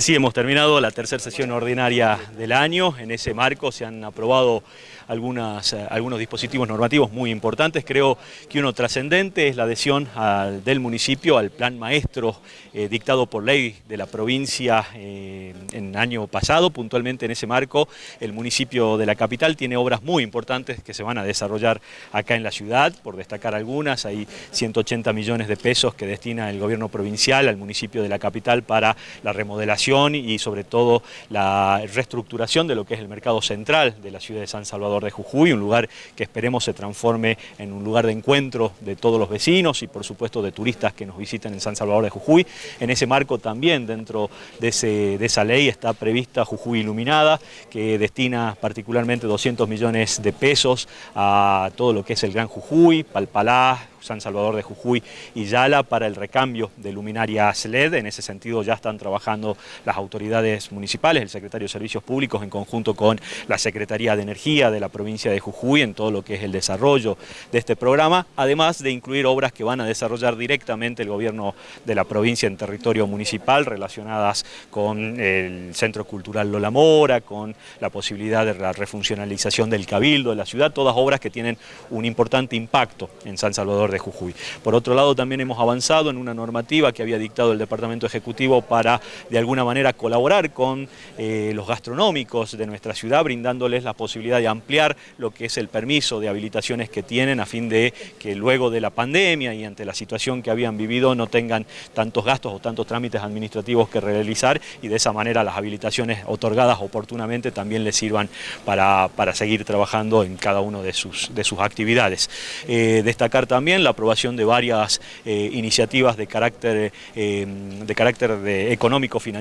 Sí, hemos terminado la tercera sesión ordinaria del año. En ese marco se han aprobado algunas, eh, algunos dispositivos normativos muy importantes. Creo que uno trascendente es la adhesión del municipio al plan maestro eh, dictado por ley de la provincia eh, en el año pasado. Puntualmente en ese marco el municipio de la capital tiene obras muy importantes que se van a desarrollar acá en la ciudad. Por destacar algunas, hay 180 millones de pesos que destina el gobierno provincial al municipio de la capital para la remodelación y sobre todo la reestructuración de lo que es el mercado central de la ciudad de San Salvador de Jujuy, un lugar que esperemos se transforme en un lugar de encuentro de todos los vecinos y por supuesto de turistas que nos visiten en San Salvador de Jujuy. En ese marco también dentro de, de esa ley está prevista Jujuy Iluminada, que destina particularmente 200 millones de pesos a todo lo que es el Gran Jujuy, Palpalá, San Salvador de Jujuy y Yala para el recambio de luminarias LED. En ese sentido ya están trabajando las autoridades municipales, el secretario de Servicios Públicos en conjunto con la Secretaría de Energía de la provincia de Jujuy en todo lo que es el desarrollo de este programa, además de incluir obras que van a desarrollar directamente el gobierno de la provincia en territorio municipal relacionadas con el Centro Cultural Lola Mora, con la posibilidad de la refuncionalización del Cabildo de la ciudad, todas obras que tienen un importante impacto en San Salvador de Jujuy. Por otro lado, también hemos avanzado en una normativa que había dictado el Departamento Ejecutivo para, de alguna manera, colaborar con eh, los gastronómicos de nuestra ciudad, brindándoles la posibilidad de ampliar lo que es el permiso de habilitaciones que tienen a fin de que luego de la pandemia y ante la situación que habían vivido no tengan tantos gastos o tantos trámites administrativos que realizar y de esa manera las habilitaciones otorgadas oportunamente también les sirvan para, para seguir trabajando en cada una de sus, de sus actividades. Eh, destacar también la aprobación de varias eh, iniciativas de carácter, de carácter económico-financiero,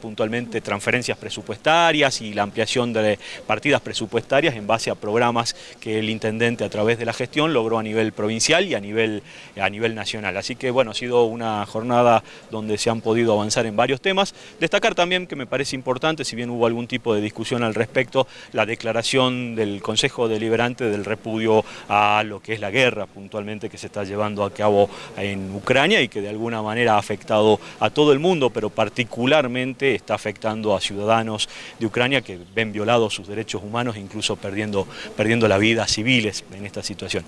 puntualmente transferencias presupuestarias y la ampliación de partidas presupuestarias en base a programas que el intendente a través de la gestión logró a nivel provincial y a nivel, a nivel nacional. Así que bueno, ha sido una jornada donde se han podido avanzar en varios temas. Destacar también que me parece importante, si bien hubo algún tipo de discusión al respecto, la declaración del Consejo Deliberante del repudio a lo que es la guerra puntualmente que se está llevando a cabo en Ucrania y que de alguna manera ha afectado a todo el mundo, pero particularmente está afectando a ciudadanos de Ucrania que ven violados sus derechos humanos, incluso perdiendo, perdiendo la vida civiles en esta situación.